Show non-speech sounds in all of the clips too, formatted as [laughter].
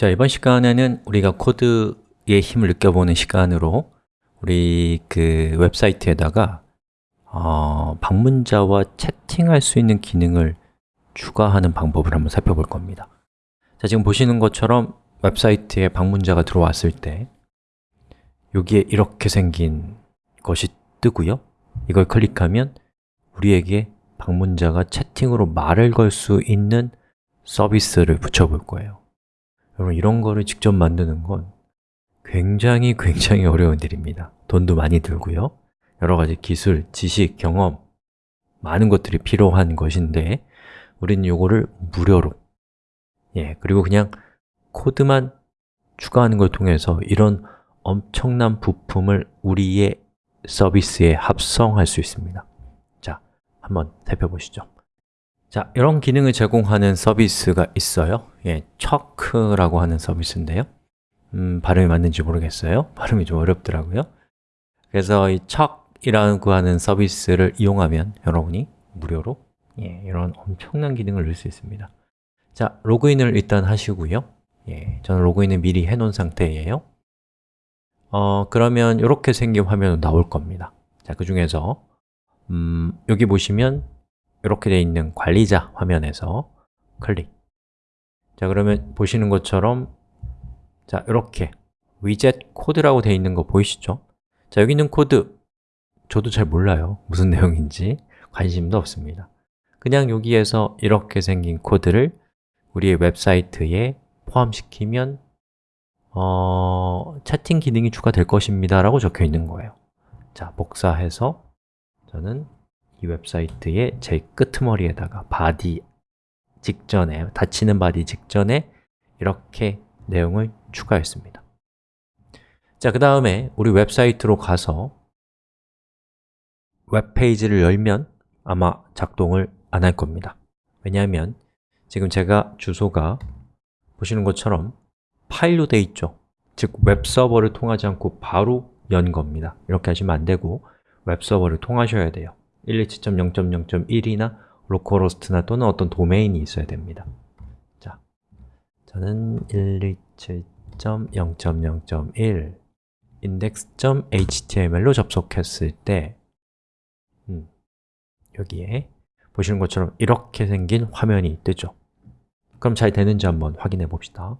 자, 이번 시간에는 우리가 코드의 힘을 느껴보는 시간으로 우리 그 웹사이트에다가 어, 방문자와 채팅할 수 있는 기능을 추가하는 방법을 한번 살펴볼 겁니다. 자, 지금 보시는 것처럼 웹사이트에 방문자가 들어왔을 때 여기에 이렇게 생긴 것이 뜨고요. 이걸 클릭하면 우리에게 방문자가 채팅으로 말을 걸 수 있는 서비스를 붙여볼 거예요 여러분 이런 거를 직접 만드는 건 굉장히 굉장히 어려운 일입니다. 돈도 많이 들고요. 여러 가지 기술, 지식, 경험 많은 것들이 필요한 것인데 우리는 이거를 무료로 예, 그리고 그냥 코드만 추가하는 걸 통해서 이런 엄청난 부품을 우리의 서비스에 합성할 수 있습니다. 자, 한번 살펴보시죠 자, 이런 기능을 제공하는 서비스가 있어요? 예, 척크라고 하는 서비스인데요. 음, 발음이 맞는지 모르겠어요. [laughs] 발음이 좀 어렵더라고요. 그래서 이 척이라고 하는 서비스를 이용하면 여러분이 무료로 예, 이런 엄청난 기능을 넣을 수 있습니다. 자, 로그인을 일단 하시고요. 예, 저는 로그인을 미리 해놓은 상태예요. 어, 그러면 이렇게 생긴 화면으로 나올 겁니다. 자, 그 중에서 음, 여기 보시면 이렇게 되어 있는 관리자 화면에서 클릭. 자, 그러면 보시는 것처럼 자, 이렇게 위젯 코드라고 되어 있는 거 보이시죠? 자, 여기 있는 코드 저도 잘 몰라요. 무슨 [laughs] 내용인지 관심도 없습니다. 그냥 여기에서 이렇게 생긴 코드를 우리의 웹사이트에 포함시키면 어, 채팅 기능이 추가될 것입니다 라고 적혀 있는 거예요. 자, 복사해서 저는 이 웹사이트의 제일 끄트머리에다가 body 직전에, 닫히는 body 직전에 이렇게 내용을 추가했습니다. 자, 그 다음에 우리 웹사이트로 가서 웹페이지를 열면 아마 작동을 안 할 겁니다. 왜냐하면 지금 제가 주소가 보시는 것처럼 파일로 돼 있죠. 즉 웹서버를 통하지 않고 바로 연 겁니다. 이렇게 하시면 안 되고 웹서버를 통하셔야 돼요 127.0.0.1이나 localhost나 또는 어떤 도메인이 있어야 됩니다. 자, 저는 127.0.0.1 index.html로 접속했을 때 음, 여기에 보시는 것처럼 이렇게 생긴 화면이 뜨죠. 그럼 잘 되는지 한번 확인해 봅시다.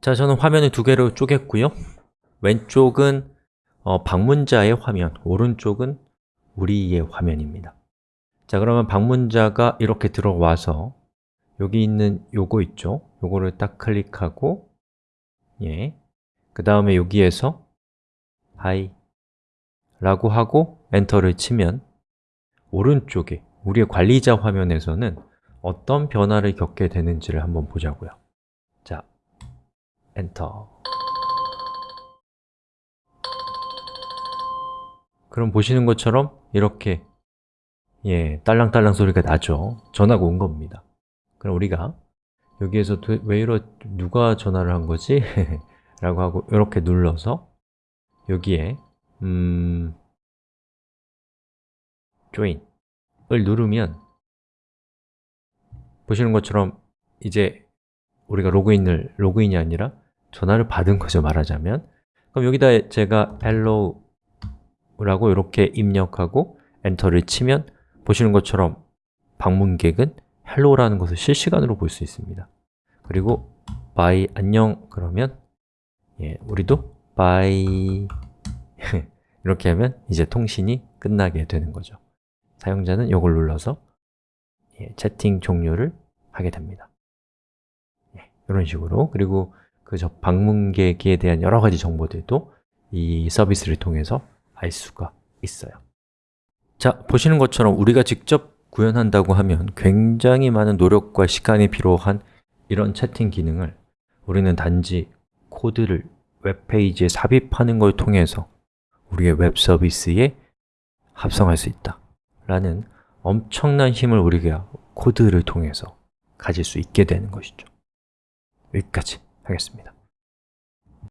자, 저는 화면을 두 개로 쪼갰고요. 왼쪽은 어, 방문자의 화면, 오른쪽은 우리의 화면입니다. 자, 그러면 방문자가 이렇게 들어와서 여기 있는 요거 있죠? 요거를 딱 클릭하고 예, 그 다음에 여기에서 hi 라고 하고 엔터를 치면 오른쪽에 우리의 관리자 화면에서는 어떤 변화를 겪게 되는지를 한번 보자고요. 자, 엔터 그럼 보시는 것처럼 이렇게 예, 딸랑딸랑 소리가 나죠. 전화가 온 겁니다. 그럼 우리가 여기에서 왜 이러, 누가 전화를 한 거지? [laughs] 라고 하고 이렇게 눌러서 여기에 음, join을 누르면 보시는 것처럼 이제 우리가 로그인을, 로그인이 아니라 전화를 받은 거죠, 말하자면. 그럼 여기다 제가 hello 라고 이렇게 입력하고 엔터를 치면 보시는 것처럼 방문객은 hello라는 것을 실시간으로 볼 수 있습니다. 그리고 bye, 안녕 그러면 예, 우리도 bye [laughs] 이렇게 하면 이제 통신이 끝나게 되는 거죠. 사용자는 이걸 눌러서 예, 채팅 종료를 하게 됩니다. 예, 이런 식으로. 그리고 그 방문객에 대한 여러 가지 정보들도 이 서비스를 통해서 알 수가 있어요. 자, 보시는 것처럼 우리가 직접 구현한다고 하면 굉장히 많은 노력과 시간이 필요한 이런 채팅 기능을 우리는 단지 코드를 웹페이지에 삽입하는 걸 통해서 우리의 웹 서비스에 합성할 수 있다 라는 엄청난 힘을 우리가 코드를 통해서 가질 수 있게 되는 것이죠. 여기까지 하겠습니다